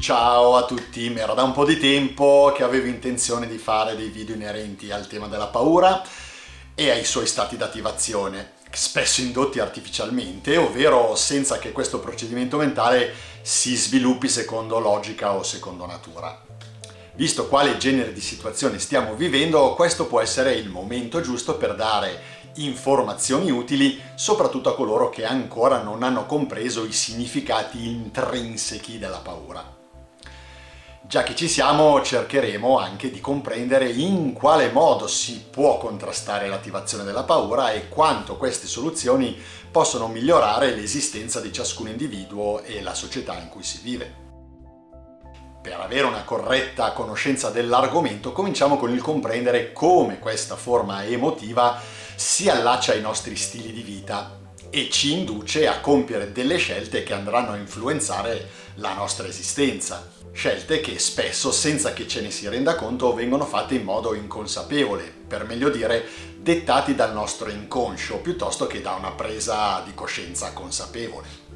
Ciao a tutti, mi era da un po' di tempo che avevo intenzione di fare dei video inerenti al tema della paura e ai suoi stati d'attivazione, spesso indotti artificialmente, ovvero senza che questo procedimento mentale si sviluppi secondo logica o secondo natura. Visto quale genere di situazione stiamo vivendo, questo può essere il momento giusto per dare informazioni utili soprattutto a coloro che ancora non hanno compreso i significati intrinseci della paura. Già che ci siamo cercheremo anche di comprendere in quale modo si può contrastare l'attivazione della paura e quanto queste soluzioni possono migliorare l'esistenza di ciascun individuo e la società in cui si vive. Per avere una corretta conoscenza dell'argomento cominciamo con il comprendere come questa forma emotiva si allaccia ai nostri stili di vita e ci induce a compiere delle scelte che andranno a influenzare la nostra esistenza. Scelte che spesso, senza che ce ne si renda conto, vengono fatte in modo inconsapevole, per meglio dire dettati dal nostro inconscio, piuttosto che da una presa di coscienza consapevole.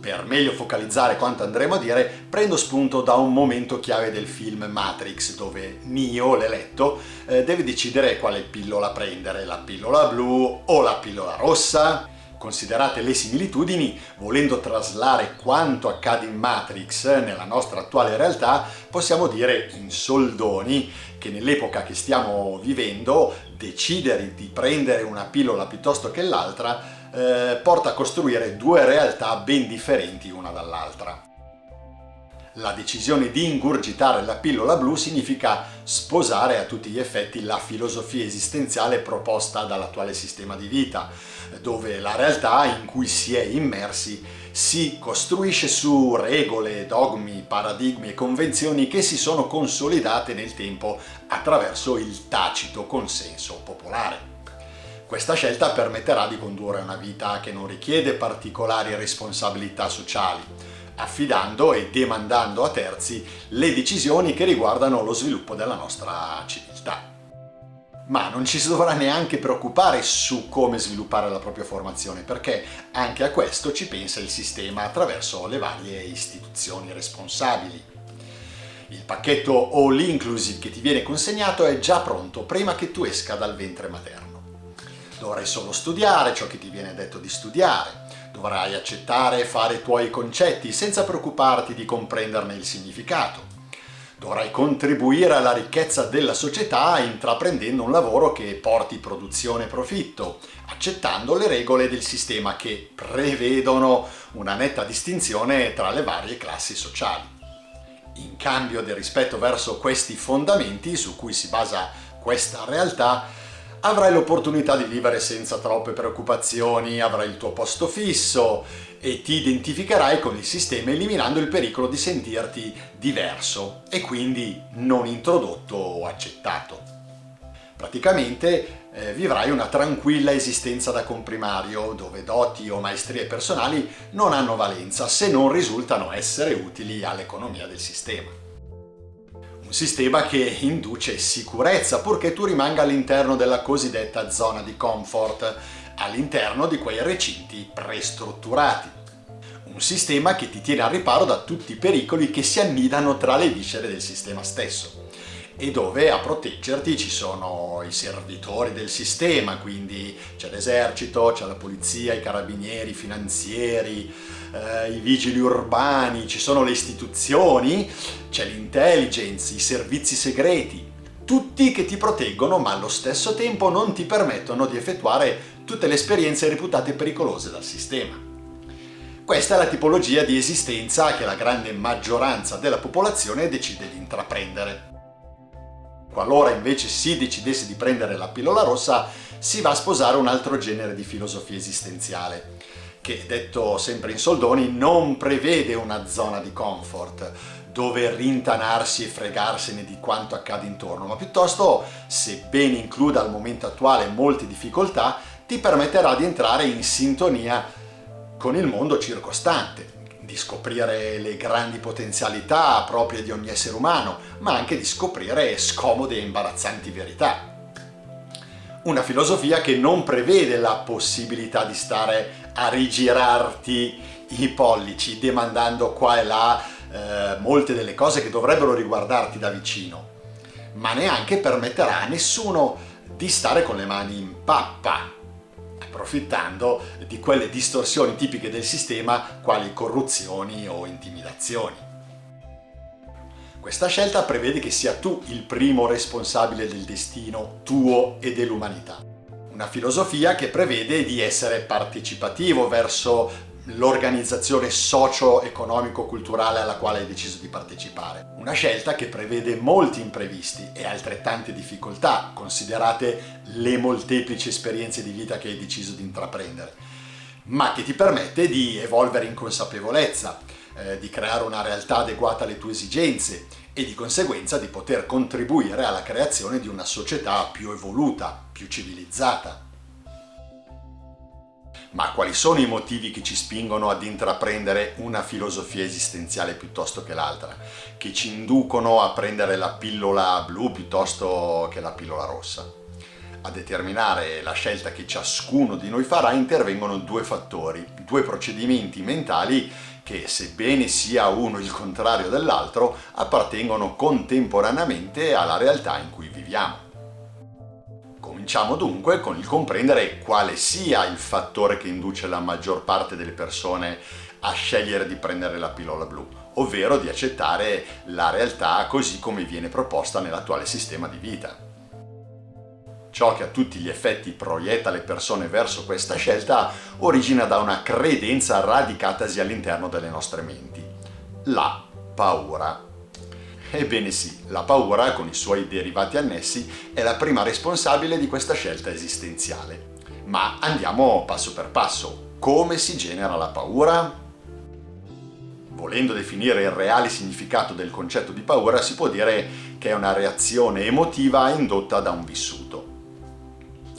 Per meglio focalizzare quanto andremo a dire, prendo spunto da un momento chiave del film Matrix, dove Neo, l'eletto, eh, deve decidere quale pillola prendere, la pillola blu o la pillola rossa. Considerate le similitudini, volendo traslare quanto accade in Matrix nella nostra attuale realtà, possiamo dire in soldoni che nell'epoca che stiamo vivendo decidere di prendere una pillola piuttosto che l'altra eh, porta a costruire due realtà ben differenti una dall'altra. La decisione di ingurgitare la pillola blu significa sposare a tutti gli effetti la filosofia esistenziale proposta dall'attuale sistema di vita, dove la realtà in cui si è immersi si costruisce su regole, dogmi, paradigmi e convenzioni che si sono consolidate nel tempo attraverso il tacito consenso popolare. Questa scelta permetterà di condurre una vita che non richiede particolari responsabilità sociali, affidando e demandando a terzi le decisioni che riguardano lo sviluppo della nostra civiltà. Ma non ci si dovrà neanche preoccupare su come sviluppare la propria formazione, perché anche a questo ci pensa il sistema attraverso le varie istituzioni responsabili. Il pacchetto All Inclusive che ti viene consegnato è già pronto prima che tu esca dal ventre materno. Dovrai solo studiare ciò che ti viene detto di studiare, dovrai accettare e fare i tuoi concetti senza preoccuparti di comprenderne il significato. Dovrai contribuire alla ricchezza della società intraprendendo un lavoro che porti produzione e profitto, accettando le regole del sistema che prevedono una netta distinzione tra le varie classi sociali. In cambio del rispetto verso questi fondamenti su cui si basa questa realtà, avrai l'opportunità di vivere senza troppe preoccupazioni, avrai il tuo posto fisso e ti identificherai con il sistema eliminando il pericolo di sentirti diverso e quindi non introdotto o accettato. Praticamente eh, vivrai una tranquilla esistenza da comprimario dove doti o maestrie personali non hanno valenza se non risultano essere utili all'economia del sistema un sistema che induce sicurezza purché tu rimanga all'interno della cosiddetta zona di comfort, all'interno di quei recinti prestrutturati. Un sistema che ti tiene al riparo da tutti i pericoli che si annidano tra le viscere del sistema stesso e dove a proteggerti ci sono i servitori del sistema, quindi c'è l'esercito, c'è la polizia, i carabinieri, i finanzieri, eh, i vigili urbani, ci sono le istituzioni, c'è l'intelligence, i servizi segreti, tutti che ti proteggono ma allo stesso tempo non ti permettono di effettuare tutte le esperienze reputate pericolose dal sistema. Questa è la tipologia di esistenza che la grande maggioranza della popolazione decide di intraprendere. Qualora invece si decidesse di prendere la pillola rossa, si va a sposare un altro genere di filosofia esistenziale, che detto sempre in soldoni non prevede una zona di comfort, dove rintanarsi e fregarsene di quanto accade intorno, ma piuttosto, sebbene includa al momento attuale molte difficoltà, ti permetterà di entrare in sintonia con il mondo circostante, di scoprire le grandi potenzialità proprie di ogni essere umano, ma anche di scoprire scomode e imbarazzanti verità. Una filosofia che non prevede la possibilità di stare a rigirarti i pollici, demandando qua e là eh, molte delle cose che dovrebbero riguardarti da vicino, ma neanche permetterà a nessuno di stare con le mani in pappa, approfittando di quelle distorsioni tipiche del sistema quali corruzioni o intimidazioni. Questa scelta prevede che sia tu il primo responsabile del destino tuo e dell'umanità. Una filosofia che prevede di essere partecipativo verso l'organizzazione socio-economico-culturale alla quale hai deciso di partecipare. Una scelta che prevede molti imprevisti e altrettante difficoltà, considerate le molteplici esperienze di vita che hai deciso di intraprendere, ma che ti permette di evolvere in consapevolezza, eh, di creare una realtà adeguata alle tue esigenze e di conseguenza di poter contribuire alla creazione di una società più evoluta, più civilizzata. Ma quali sono i motivi che ci spingono ad intraprendere una filosofia esistenziale piuttosto che l'altra? Che ci inducono a prendere la pillola blu piuttosto che la pillola rossa? A determinare la scelta che ciascuno di noi farà intervengono due fattori, due procedimenti mentali che, sebbene sia uno il contrario dell'altro, appartengono contemporaneamente alla realtà in cui viviamo. Cominciamo dunque con il comprendere quale sia il fattore che induce la maggior parte delle persone a scegliere di prendere la pillola blu, ovvero di accettare la realtà così come viene proposta nell'attuale sistema di vita. Ciò che a tutti gli effetti proietta le persone verso questa scelta origina da una credenza radicatasi all'interno delle nostre menti. La paura. Ebbene sì, la paura, con i suoi derivati annessi, è la prima responsabile di questa scelta esistenziale. Ma andiamo passo per passo. Come si genera la paura? Volendo definire il reale significato del concetto di paura, si può dire che è una reazione emotiva indotta da un vissuto.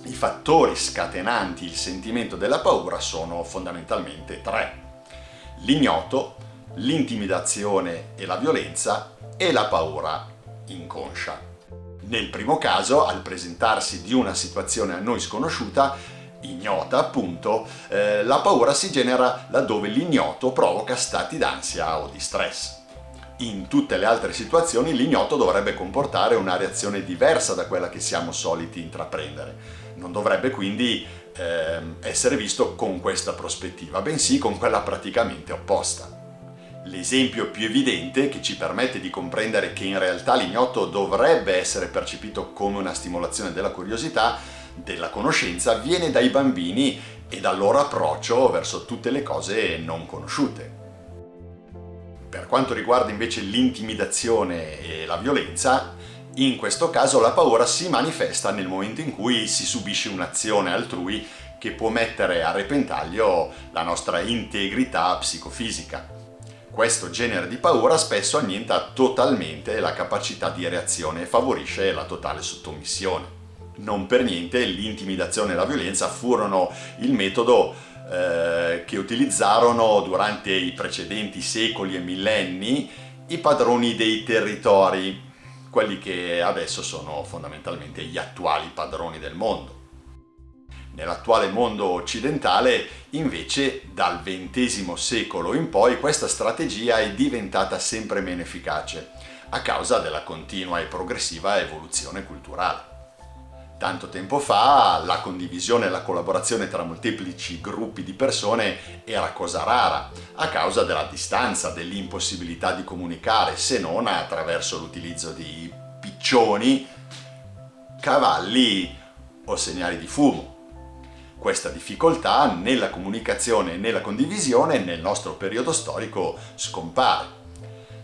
I fattori scatenanti il sentimento della paura sono fondamentalmente tre. L'ignoto, l'intimidazione e la violenza e la paura inconscia. Nel primo caso, al presentarsi di una situazione a noi sconosciuta, ignota appunto, eh, la paura si genera laddove l'ignoto provoca stati d'ansia o di stress. In tutte le altre situazioni l'ignoto dovrebbe comportare una reazione diversa da quella che siamo soliti intraprendere non dovrebbe quindi eh, essere visto con questa prospettiva, bensì con quella praticamente opposta. L'esempio più evidente che ci permette di comprendere che in realtà l'ignoto dovrebbe essere percepito come una stimolazione della curiosità, della conoscenza, viene dai bambini e dal loro approccio verso tutte le cose non conosciute. Per quanto riguarda invece l'intimidazione e la violenza, in questo caso la paura si manifesta nel momento in cui si subisce un'azione altrui che può mettere a repentaglio la nostra integrità psicofisica. Questo genere di paura spesso annienta totalmente la capacità di reazione e favorisce la totale sottomissione. Non per niente l'intimidazione e la violenza furono il metodo eh, che utilizzarono durante i precedenti secoli e millenni i padroni dei territori quelli che adesso sono fondamentalmente gli attuali padroni del mondo. Nell'attuale mondo occidentale, invece, dal XX secolo in poi questa strategia è diventata sempre meno efficace, a causa della continua e progressiva evoluzione culturale. Tanto tempo fa la condivisione e la collaborazione tra molteplici gruppi di persone era cosa rara, a causa della distanza, dell'impossibilità di comunicare, se non attraverso l'utilizzo di piccioni, cavalli o segnali di fumo. Questa difficoltà nella comunicazione e nella condivisione nel nostro periodo storico scompare.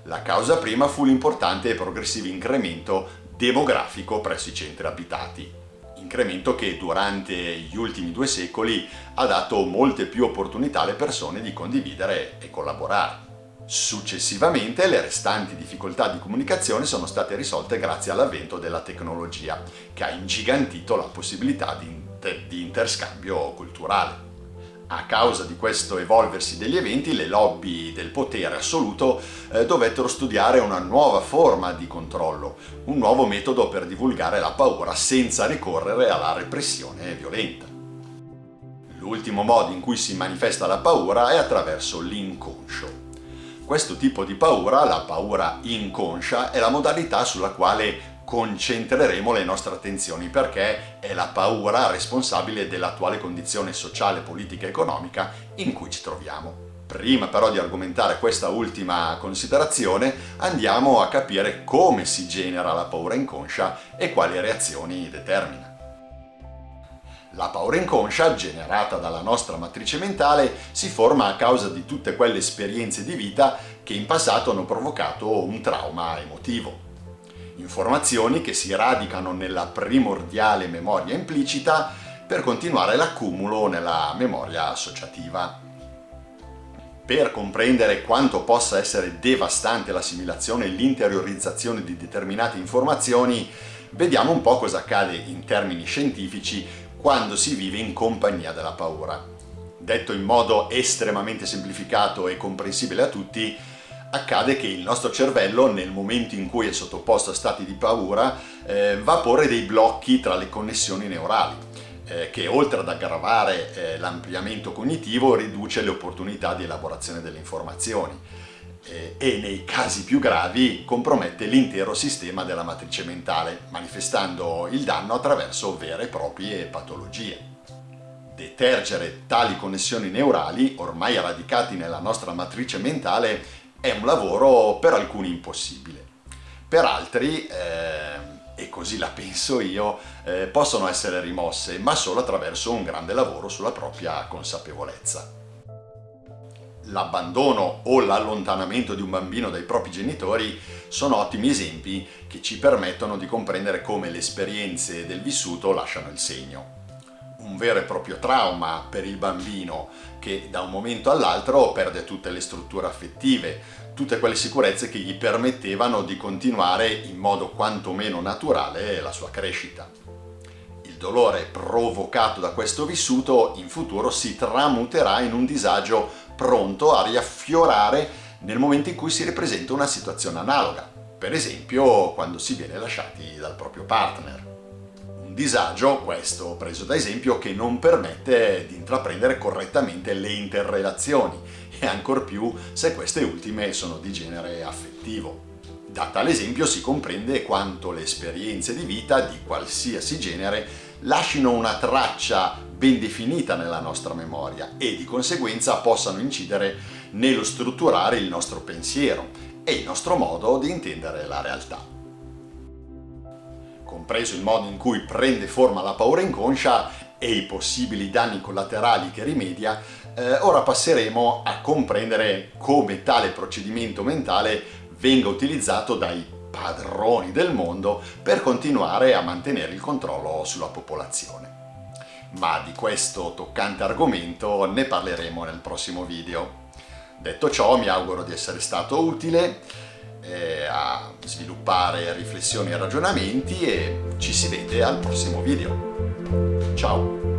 La causa prima fu l'importante e progressivo incremento demografico presso i centri abitati incremento che durante gli ultimi due secoli ha dato molte più opportunità alle persone di condividere e collaborare. Successivamente le restanti difficoltà di comunicazione sono state risolte grazie all'avvento della tecnologia, che ha ingigantito la possibilità di, di interscambio culturale. A causa di questo evolversi degli eventi, le lobby del potere assoluto eh, dovettero studiare una nuova forma di controllo, un nuovo metodo per divulgare la paura senza ricorrere alla repressione violenta. L'ultimo modo in cui si manifesta la paura è attraverso l'inconscio. Questo tipo di paura, la paura inconscia, è la modalità sulla quale concentreremo le nostre attenzioni perché è la paura responsabile dell'attuale condizione sociale, politica e economica in cui ci troviamo. Prima però di argomentare questa ultima considerazione andiamo a capire come si genera la paura inconscia e quali reazioni determina. La paura inconscia, generata dalla nostra matrice mentale, si forma a causa di tutte quelle esperienze di vita che in passato hanno provocato un trauma emotivo informazioni che si radicano nella primordiale memoria implicita per continuare l'accumulo nella memoria associativa. Per comprendere quanto possa essere devastante l'assimilazione e l'interiorizzazione di determinate informazioni, vediamo un po' cosa accade in termini scientifici quando si vive in compagnia della paura. Detto in modo estremamente semplificato e comprensibile a tutti, accade che il nostro cervello nel momento in cui è sottoposto a stati di paura eh, va a porre dei blocchi tra le connessioni neurali eh, che oltre ad aggravare eh, l'ampliamento cognitivo riduce le opportunità di elaborazione delle informazioni eh, e nei casi più gravi compromette l'intero sistema della matrice mentale manifestando il danno attraverso vere e proprie patologie. Detergere tali connessioni neurali, ormai radicati nella nostra matrice mentale, è un lavoro per alcuni impossibile. Per altri, eh, e così la penso io, eh, possono essere rimosse, ma solo attraverso un grande lavoro sulla propria consapevolezza. L'abbandono o l'allontanamento di un bambino dai propri genitori sono ottimi esempi che ci permettono di comprendere come le esperienze del vissuto lasciano il segno un vero e proprio trauma per il bambino che da un momento all'altro perde tutte le strutture affettive, tutte quelle sicurezze che gli permettevano di continuare in modo quantomeno naturale la sua crescita. Il dolore provocato da questo vissuto in futuro si tramuterà in un disagio pronto a riaffiorare nel momento in cui si ripresenta una situazione analoga, per esempio quando si viene lasciati dal proprio partner disagio, questo preso da esempio, che non permette di intraprendere correttamente le interrelazioni e ancor più se queste ultime sono di genere affettivo. Da tale esempio si comprende quanto le esperienze di vita di qualsiasi genere lasciano una traccia ben definita nella nostra memoria e di conseguenza possano incidere nello strutturare il nostro pensiero e il nostro modo di intendere la realtà compreso il modo in cui prende forma la paura inconscia e i possibili danni collaterali che rimedia, eh, ora passeremo a comprendere come tale procedimento mentale venga utilizzato dai padroni del mondo per continuare a mantenere il controllo sulla popolazione. Ma di questo toccante argomento ne parleremo nel prossimo video. Detto ciò mi auguro di essere stato utile eh, a sviluppare riflessioni e ragionamenti e ci si vede al prossimo video. Ciao!